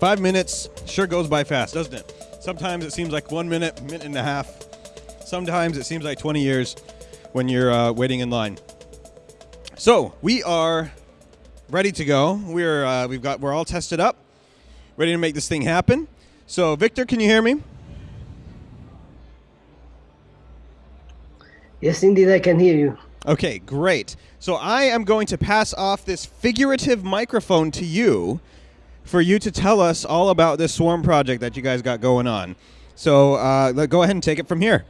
Five minutes sure goes by fast, doesn't it? Sometimes it seems like one minute, minute and a half. Sometimes it seems like 20 years when you're uh, waiting in line. So we are ready to go. We're uh, we've got we're all tested up, ready to make this thing happen. So Victor, can you hear me? Yes, indeed, I can hear you. Okay, great. So I am going to pass off this figurative microphone to you for you to tell us all about this swarm project that you guys got going on. So uh, go ahead and take it from here.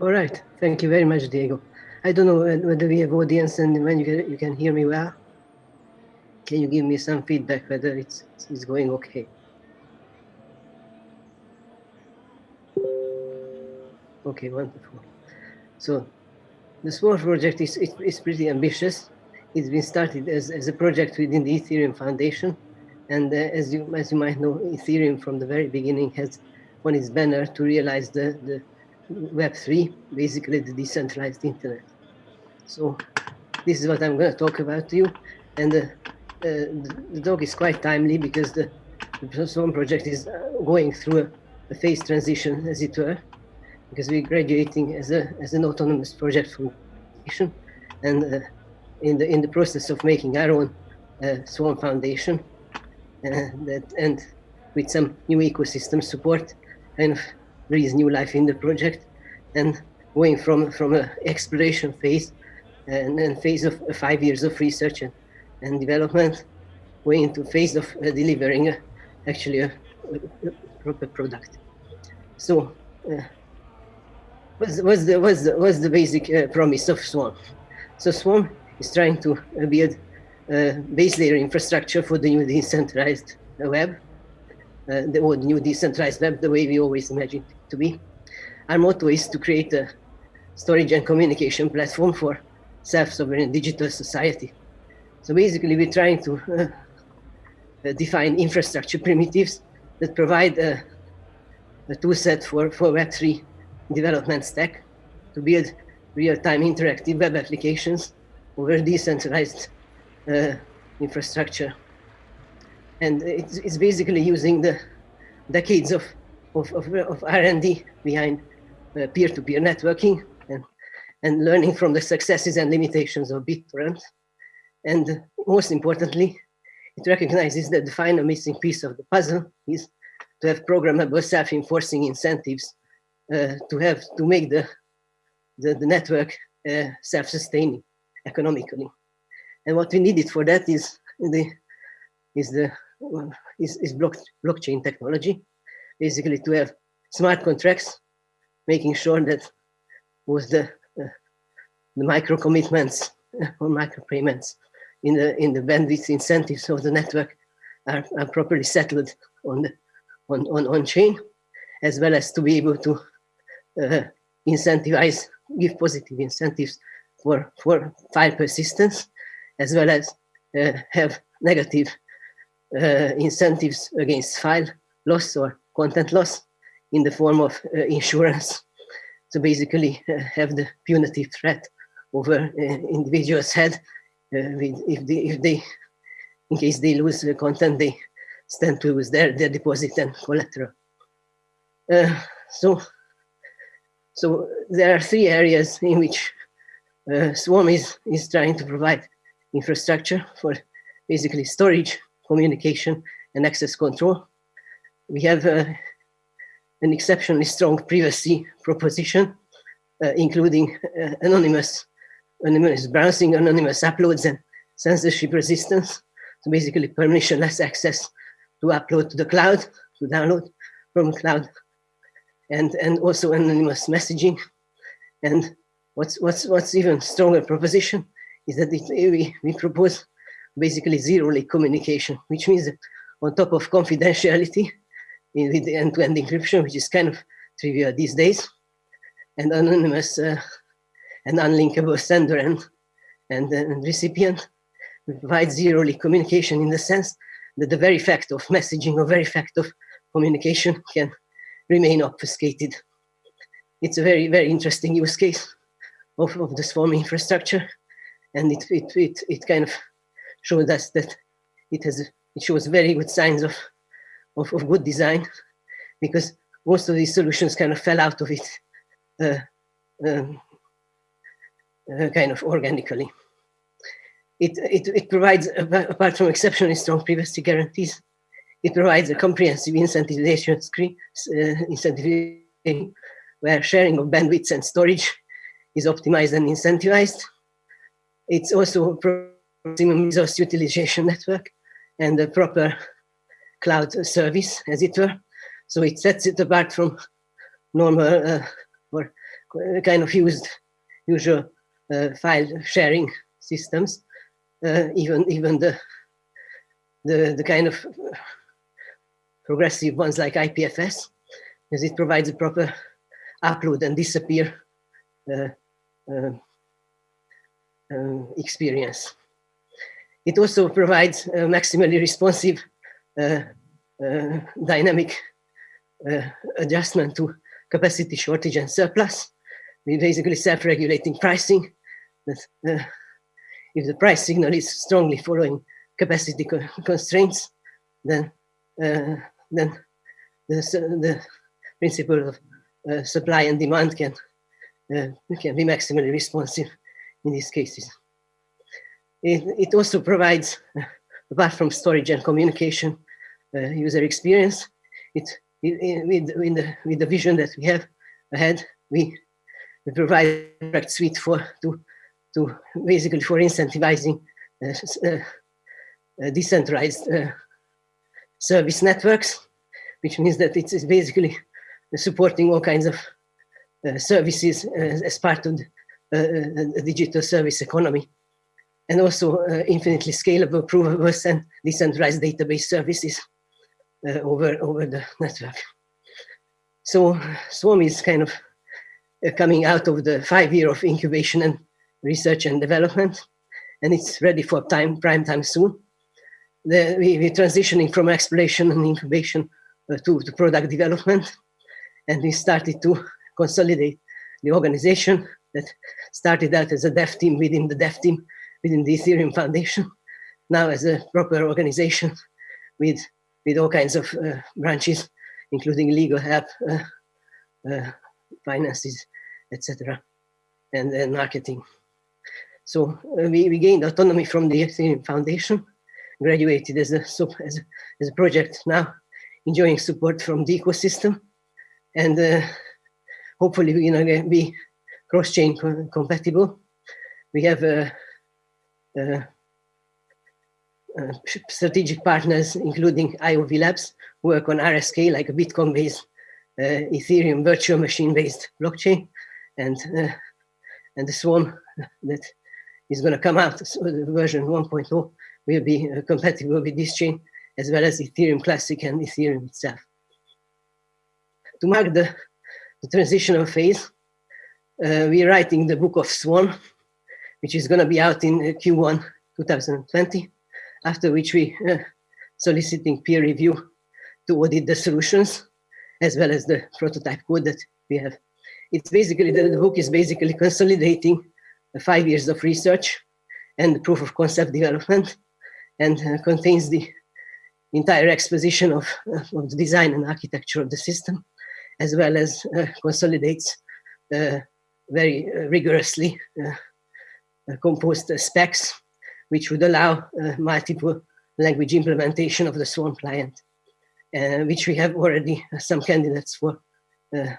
All right. Thank you very much, Diego. I don't know whether we have audience and when you can, you can hear me well. Can you give me some feedback whether it's, it's going okay? Okay, wonderful. So the Swarm project is, is, is pretty ambitious. It's been started as, as a project within the Ethereum Foundation. And uh, as, you, as you might know, Ethereum from the very beginning has on its banner to realize the, the Web3, basically the decentralized internet. So this is what I'm going to talk about to you. And uh, uh, the, the talk is quite timely because the, the Swarm project is uh, going through a, a phase transition, as it were, because we're graduating as, a, as an autonomous project from and uh, in, the, in the process of making our own uh, Swarm Foundation uh, that, and with some new ecosystem support, of breathe new life in the project and going from from an exploration phase and then phase of uh, five years of research and, and development going into phase of uh, delivering actually a, a, proper product. So what's, what's the what's the what's the basic uh, promise of swarm so swarm is trying to uh, build base layer infrastructure for the new decentralized web uh, the old new decentralized web the way we always imagined it to be. Our motto is to create a storage and communication platform for self-sovereign digital society. So basically, we're trying to uh, define infrastructure primitives that provide a, a tool set for, for Web3 development stack to build real-time interactive web applications over decentralized uh, infrastructure and it's, it's basically using the decades of of, of, of R&D behind uh, peer-to-peer -peer networking and, and learning from the successes and limitations of BitTorrent. And most importantly, it recognizes that the final missing piece of the puzzle is to have programmable self-enforcing incentives uh, to have to make the, the, the network uh, self-sustaining economically. And what we needed for that is the is the is, is block, blockchain technology, basically to have smart contracts, making sure that with the, uh, the micro commitments or micro payments in the in the bandwidth incentives of the network are, are properly settled on the on, on, on chain, as well as to be able to uh, incentivize, give positive incentives for, for file persistence, as well as uh, have negative uh, incentives against file loss or content loss in the form of uh, insurance. So basically uh, have the punitive threat over uh, individual's head uh, with, if, they, if they, in case they lose the content, they stand to lose their, their deposit and collateral. So, so there are three areas in which Swarm is, is trying to provide infrastructure for basically storage, communication and access control. We have uh, an exceptionally strong privacy proposition, uh, including uh, anonymous, anonymous browsing, anonymous uploads, and censorship resistance. So basically permissionless access to upload to the cloud, to download from cloud, and, and also anonymous messaging. And what's, what's, what's even stronger proposition is that it, we, we propose basically zero link communication, which means that on top of confidentiality with the end-to-end -end encryption, which is kind of trivial these days, and anonymous uh, and unlinkable sender and, and, and recipient, we provide zero link communication in the sense that the very fact of messaging or very fact of communication can remain obfuscated. It's a very, very interesting use case of, of the swarm infrastructure. And it, it, it, it kind of showed us that it has it shows very good signs of, of, of good design because most of these solutions kind of fell out of it uh, um, uh, kind of organically. It, it, it provides, apart from exceptionally strong privacy guarantees, it provides a comprehensive incentivization screen, uh, incentivization where sharing of bandwidth and storage is optimized and incentivized. It's also a maximum resource utilization network and a proper cloud service, as it were. So it sets it apart from normal uh, or kind of used usual uh, file sharing systems. Uh, even even the the the kind of progressive ones like IPFS, because it provides a proper upload and disappear uh, experience. It also provides a maximally responsive uh, uh, dynamic uh, adjustment to capacity shortage and surplus. We basically self-regulating pricing. That if the price signal is strongly following capacity co constraints, then uh, then the, the principle of uh, supply and demand can can be maximally responsive in these cases. It, it also provides, uh, apart from storage and communication uh, user experience, it, it, with, with, the, with the vision that we have ahead, we, we provide a product suite for to, to basically for incentivizing uh, uh, uh decentralized uh, service networks, which means that it's basically supporting all kinds of services as part of the, the digital service economy and also uh, infinitely scalable, provable, and decentralized database services uh, over, over the network. So Swarm is kind of uh, coming out of the five year of incubation and research and development, and it's ready for time, prime time soon. The, we, we're transitioning from exploration and incubation uh, to, to product development, and we started to consolidate the organization that started out as a dev team within the dev team within the Ethereum Foundation, now as a proper organization with, with all kinds of uh, branches, including legal help, uh, uh, finances, etc., and, then marketing. So uh, we, we gained autonomy from the Ethereum Foundation, graduated as a, as a, as a project now, enjoying support from the ecosystem, and uh, hopefully going to be cross-chain compatible. We have a uh, uh, strategic partners, including IOV Labs, work on RSK, like a Bitcoin-based uh, Ethereum virtual machine-based blockchain, and and the Swarm that is going to come out, so the version 1.0 will be uh, compatible with this chain, as well as Ethereum Classic and Ethereum itself. To mark the, the transitional phase, uh, we're writing the book of Swarm, which is going to be out in uh, Q1 2020, after which we uh, soliciting peer review to audit the solutions as well as the prototype code that we have. It's basically, the, the book is basically consolidating the five years of research and proof of concept development and uh, contains the entire exposition of, uh, of the design and architecture of the system, as well as uh, consolidates uh, very uh, rigorously uh, uh composed uh, specs, which would allow multiple language implementation of the Swarm client, which we have already some candidates for in,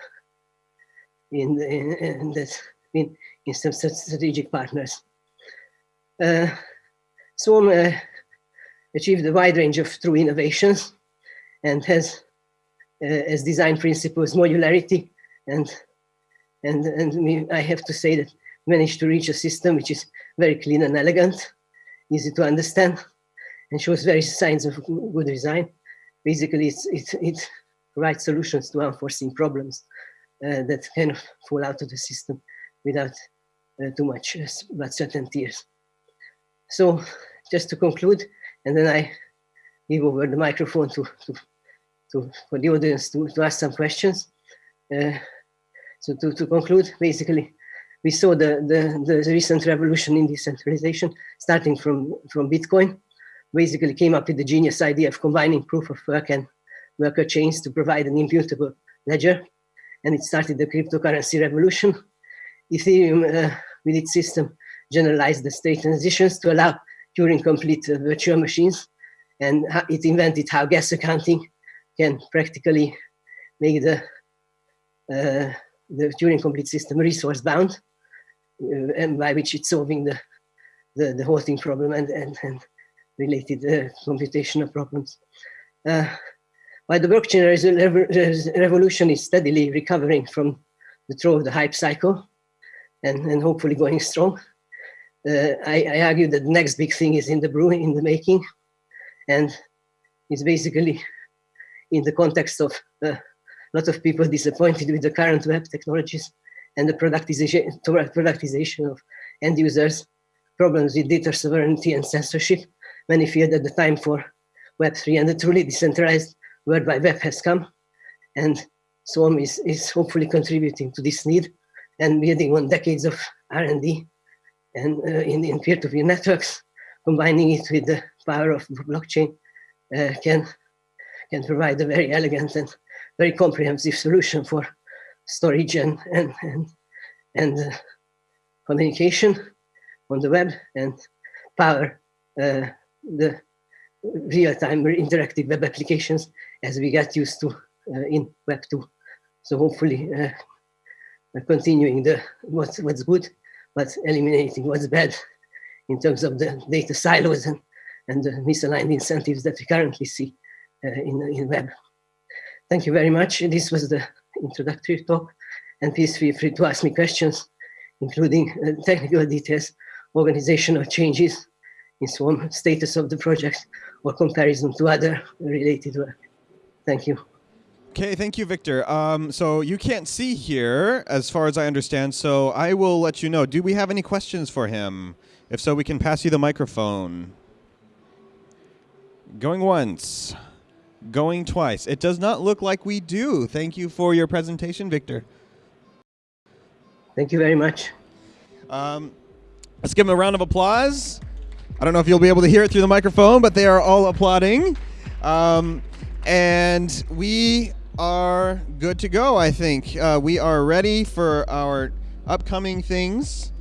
in, in, this, in, in some strategic partners. Swarm achieved a wide range of true innovations and has as design principles modularity and and and I have to say that managed to reach a system which is very clean and elegant, easy to understand, and shows very signs of good design. Basically, it's, it, it provides solutions to unforeseen problems uh, that kind of fall out of the system without uh, too much uh, but certain tears. So just to conclude, and then I give over the microphone to, to, to for the audience to, to ask some questions. Uh, so to, to conclude, basically, we saw the, the, the recent revolution in decentralization starting from, from Bitcoin, basically came up with the genius idea of combining proof of work and worker chains to provide an immutable ledger. And it started the cryptocurrency revolution. Ethereum, uh, with its system, generalized the state transitions to allow Turing complete uh, virtual machines. And it invented how gas accounting can practically make the, uh, the Turing complete system resource bound, uh, and by which it's solving the, the, the halting problem and, and, and related uh, computational problems. Uh, while the blockchain revolution is steadily recovering from the throw of the hype cycle and, and hopefully going strong, uh, I, I, argue that the next big thing is in the brewing, in the making, and it's basically in the context of uh, a lot of people disappointed with the current web technologies and the productization, productization of end users, problems with data sovereignty and censorship. Many feared that the time for Web3 and the truly decentralized World Wide Web has come. And Swarm is, is hopefully contributing to this need and building on decades of R&D and uh, in, in peer-to-peer networks, combining it with the power of blockchain uh, can, can provide a very elegant and very comprehensive solution for storage and, and, and, and uh, communication on the web and power uh, the real-time interactive web applications as we get used to uh, in Web 2. So hopefully uh, continuing the what's, what's good but eliminating what's bad in terms of the data silos and, and the misaligned incentives that we currently see uh, in, in web. Thank you very much. This was the introductory talk, and please feel free to ask me questions, including uh, technical details, organizational changes in Swarm, status of the project, or comparison to other related work. Thank you. Okay, thank you, Victor. Um, so you can't see here, as far as I understand, so I will let you know. Do we have any questions for him? If so, we can pass you the microphone. Going once. Going twice. It does not look like we do. Thank you for your presentation, Victor. Thank you very much. Um, let's give him a round of applause. I don't know if you'll be able to hear it through the microphone, but they are all applauding. Um, and we are good to go, I think. Uh, we are ready for our upcoming things.